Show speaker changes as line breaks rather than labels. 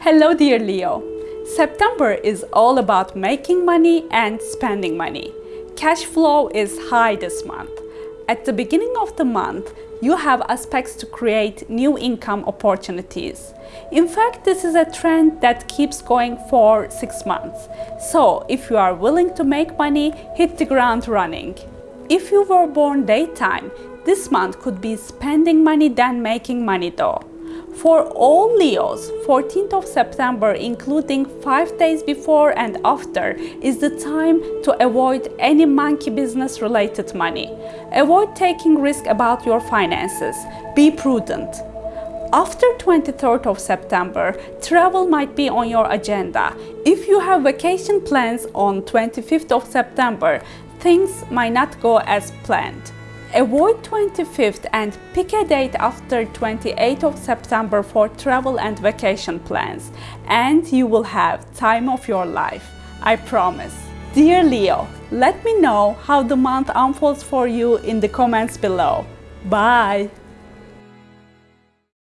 Hello dear Leo. September is all about making money and spending money. Cash flow is high this month. At the beginning of the month, you have aspects to create new income opportunities. In fact, this is a trend that keeps going for six months. So if you are willing to make money, hit the ground running. If you were born daytime, this month could be spending money than making money though. For all Leos, 14th of September, including 5 days before and after, is the time to avoid any monkey business related money. Avoid taking risk about your finances. Be prudent. After 23rd of September, travel might be on your agenda. If you have vacation plans on 25th of September, things might not go as planned. Avoid 25th and pick a date after 28th of September for travel and vacation plans and you will have time of your life, I promise. Dear Leo, let me know how the month unfolds for you in the comments below. Bye!